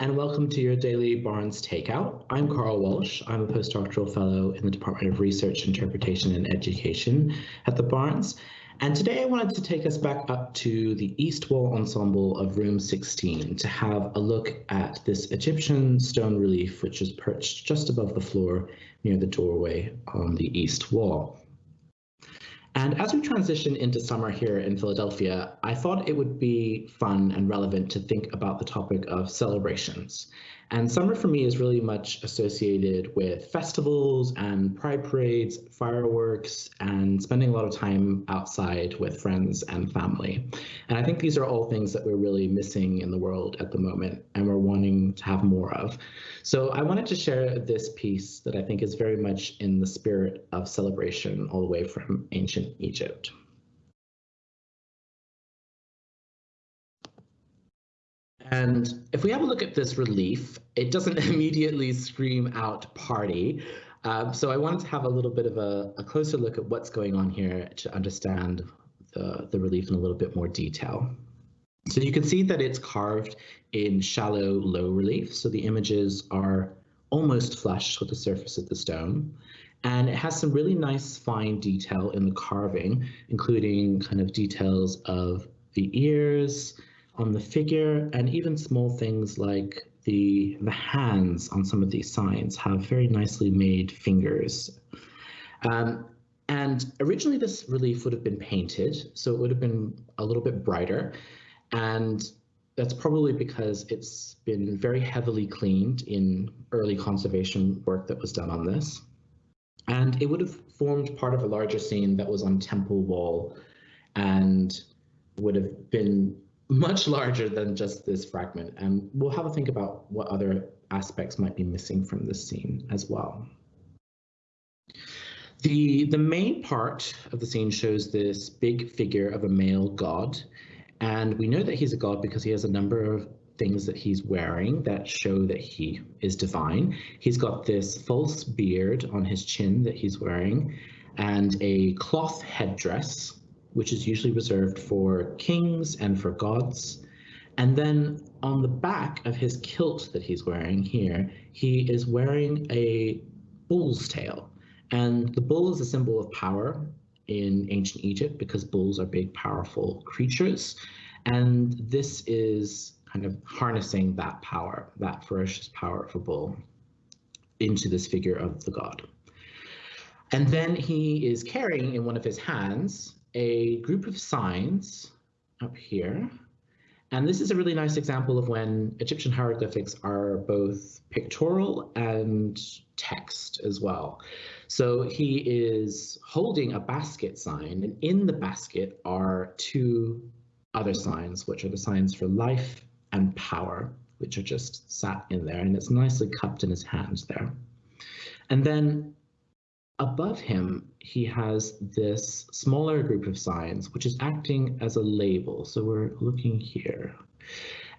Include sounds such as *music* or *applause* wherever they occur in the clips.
and welcome to your daily Barnes Takeout. I'm Carl Walsh. I'm a postdoctoral fellow in the Department of Research, Interpretation, and Education at the Barnes. And today I wanted to take us back up to the East Wall Ensemble of Room 16 to have a look at this Egyptian stone relief, which is perched just above the floor near the doorway on the East Wall. And as we transition into summer here in Philadelphia, I thought it would be fun and relevant to think about the topic of celebrations and summer for me is really much associated with festivals and pride parades, fireworks, and spending a lot of time outside with friends and family. And I think these are all things that we're really missing in the world at the moment and we're wanting to have more of. So I wanted to share this piece that I think is very much in the spirit of celebration all the way from ancient Egypt. And if we have a look at this relief, it doesn't *laughs* immediately scream out party. Um, so I wanted to have a little bit of a, a, closer look at what's going on here to understand the, the relief in a little bit more detail. So you can see that it's carved in shallow low relief. So the images are almost flush with the surface of the stone. And it has some really nice fine detail in the carving, including kind of details of the ears, on the figure and even small things like the the hands on some of these signs have very nicely made fingers. Um, and originally this relief would have been painted, so it would have been a little bit brighter. And that's probably because it's been very heavily cleaned in early conservation work that was done on this. And it would have formed part of a larger scene that was on Temple Wall and would have been much larger than just this fragment. And we'll have a think about what other aspects might be missing from this scene as well. The, the main part of the scene shows this big figure of a male god. And we know that he's a god because he has a number of things that he's wearing that show that he is divine. He's got this false beard on his chin that he's wearing and a cloth headdress which is usually reserved for kings and for gods. And then on the back of his kilt that he's wearing here, he is wearing a bull's tail. And the bull is a symbol of power in ancient Egypt because bulls are big, powerful creatures. And this is kind of harnessing that power, that ferocious power of a bull, into this figure of the god. And then he is carrying in one of his hands a group of signs up here. And this is a really nice example of when Egyptian hieroglyphics are both pictorial and text as well. So he is holding a basket sign, and in the basket are two other signs, which are the signs for life and power, which are just sat in there, and it's nicely cupped in his hand there. And then above him, he has this smaller group of signs, which is acting as a label. So we're looking here.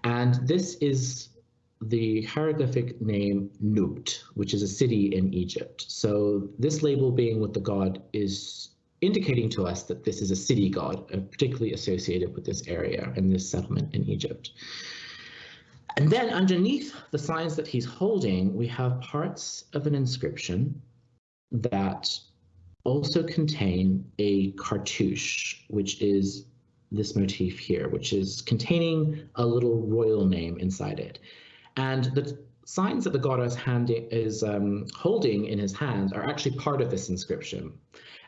And this is the hieroglyphic name Nubt, which is a city in Egypt. So this label being with the god is indicating to us that this is a city god, uh, particularly associated with this area and this settlement in Egypt. And then underneath the signs that he's holding, we have parts of an inscription that also contain a cartouche, which is this motif here, which is containing a little royal name inside it. And the signs that the god is, is um, holding in his hand are actually part of this inscription.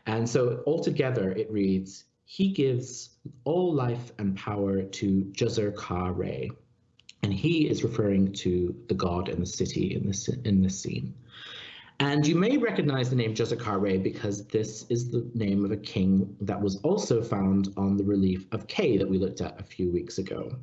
And so altogether it reads, he gives all life and power to Djeser Ka Re. And he is referring to the god and the city in this, in this scene. And you may recognize the name Djeser Ka Re because this is the name of a king that was also found on the relief of K that we looked at a few weeks ago.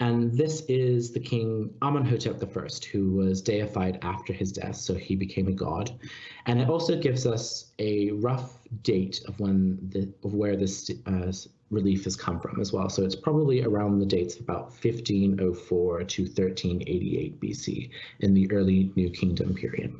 And this is the king Amenhotep I, who was deified after his death, so he became a god. And it also gives us a rough date of when the of where this uh, relief has come from as well. So it's probably around the dates of about 1504 to 1388 BC in the early New Kingdom period.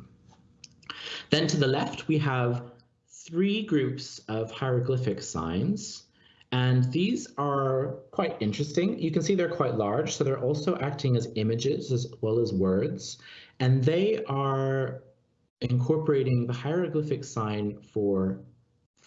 Then to the left, we have three groups of hieroglyphic signs. And these are quite interesting. You can see they're quite large, so they're also acting as images as well as words. And they are incorporating the hieroglyphic sign for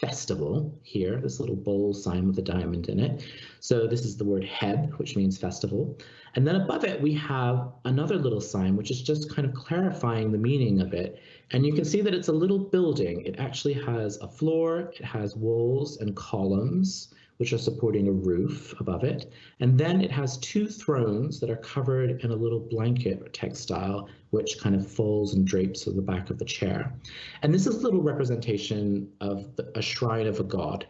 festival here, this little bowl sign with a diamond in it. So this is the word heb, which means festival. And then above it, we have another little sign, which is just kind of clarifying the meaning of it. And you can see that it's a little building. It actually has a floor, it has walls and columns, which are supporting a roof above it. And then it has two thrones that are covered in a little blanket textile, which kind of folds and drapes to the back of the chair. And this is a little representation of the, a shrine of a god,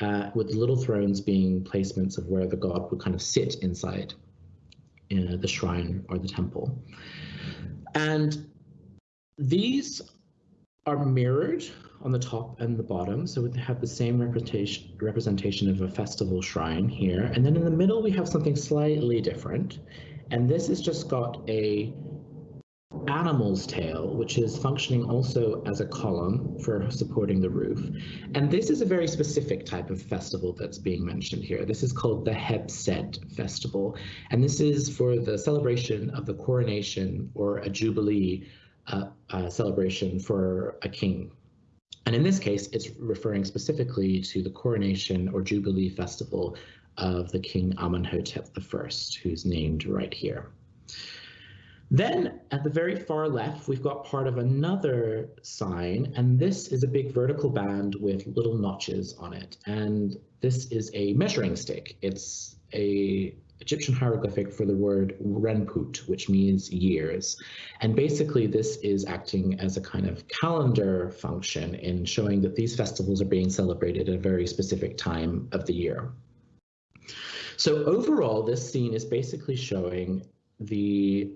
uh, with little thrones being placements of where the god would kind of sit inside uh, the shrine or the temple. And these are mirrored on the top and the bottom. So we have the same representation representation of a festival shrine here. And then in the middle, we have something slightly different. And this has just got a animal's tail, which is functioning also as a column for supporting the roof. And this is a very specific type of festival that's being mentioned here. This is called the Hebsed Festival. And this is for the celebration of the coronation or a jubilee uh, celebration for a king and in this case, it's referring specifically to the coronation or jubilee festival of the king Amenhotep I, who's named right here. Then at the very far left, we've got part of another sign, and this is a big vertical band with little notches on it. And this is a measuring stick. It's a Egyptian hieroglyphic for the word renput, which means years. And basically, this is acting as a kind of calendar function in showing that these festivals are being celebrated at a very specific time of the year. So overall, this scene is basically showing the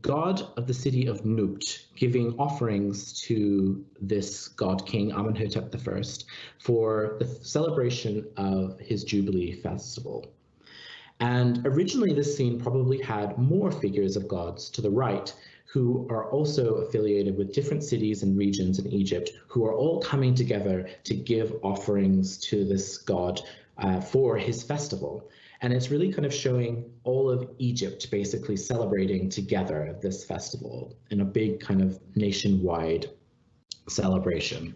god of the city of Nubt giving offerings to this god king Amenhotep I for the celebration of his Jubilee festival. And originally, this scene probably had more figures of gods to the right who are also affiliated with different cities and regions in Egypt who are all coming together to give offerings to this god uh, for his festival. And it's really kind of showing all of Egypt basically celebrating together this festival in a big kind of nationwide celebration.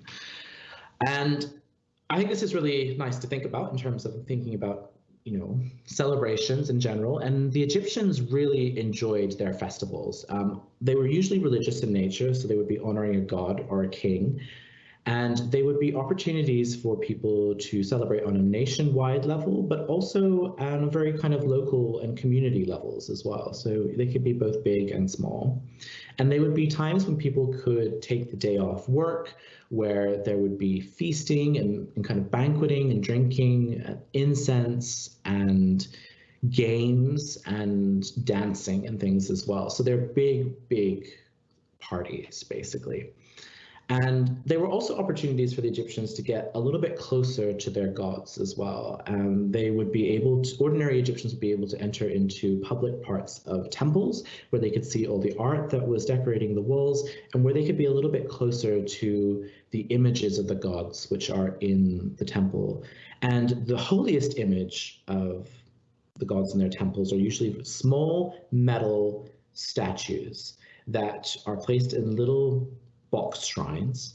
And I think this is really nice to think about in terms of thinking about you know, celebrations in general, and the Egyptians really enjoyed their festivals. Um, they were usually religious in nature, so they would be honoring a god or a king, and they would be opportunities for people to celebrate on a nationwide level, but also on a very kind of local and community levels as well. So they could be both big and small. And they would be times when people could take the day off work, where there would be feasting and, and kind of banqueting and drinking, uh, incense and games and dancing and things as well. So they're big, big parties, basically. And they were also opportunities for the Egyptians to get a little bit closer to their gods as well. And they would be able to, ordinary Egyptians would be able to enter into public parts of temples where they could see all the art that was decorating the walls and where they could be a little bit closer to the images of the gods which are in the temple. And the holiest image of the gods in their temples are usually small metal statues that are placed in little box shrines.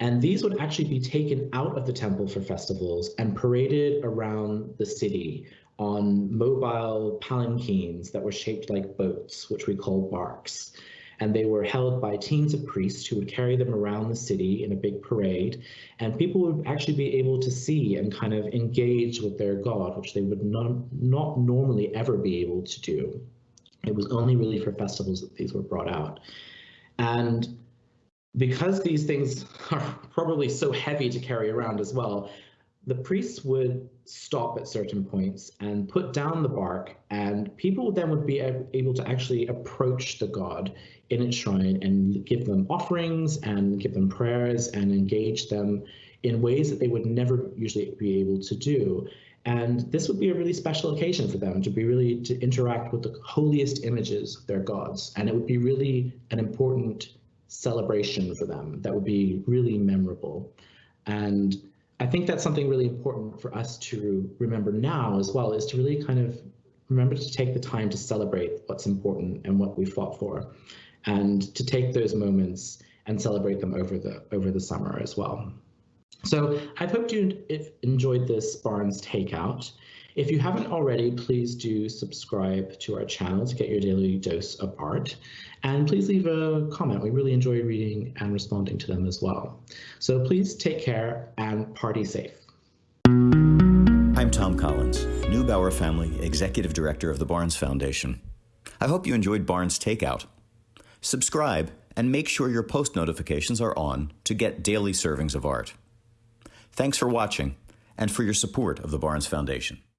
And these would actually be taken out of the temple for festivals and paraded around the city on mobile palanquins that were shaped like boats, which we call barks. And they were held by teams of priests who would carry them around the city in a big parade. And people would actually be able to see and kind of engage with their god, which they would not, not normally ever be able to do. It was only really for festivals that these were brought out. And because these things *laughs* are probably so heavy to carry around as well, the priests would stop at certain points and put down the bark, and people then would be able to actually approach the god in its shrine and give them offerings and give them prayers and engage them in ways that they would never usually be able to do. And this would be a really special occasion for them to be really to interact with the holiest images of their gods. And it would be really an important celebration for them that would be really memorable. And I think that's something really important for us to remember now as well, is to really kind of remember to take the time to celebrate what's important and what we fought for, and to take those moments and celebrate them over the over the summer as well. So I hope you enjoyed this Barnes Takeout. If you haven't already, please do subscribe to our channel to get your daily dose of art. And please leave a comment. We really enjoy reading and responding to them as well. So please take care and party safe. I'm Thom Collins, Neubauer Family Executive Director of the Barnes Foundation. I hope you enjoyed Barnes Takeout. Subscribe and make sure your post notifications are on to get daily servings of art. Thanks for watching and for your support of the Barnes Foundation.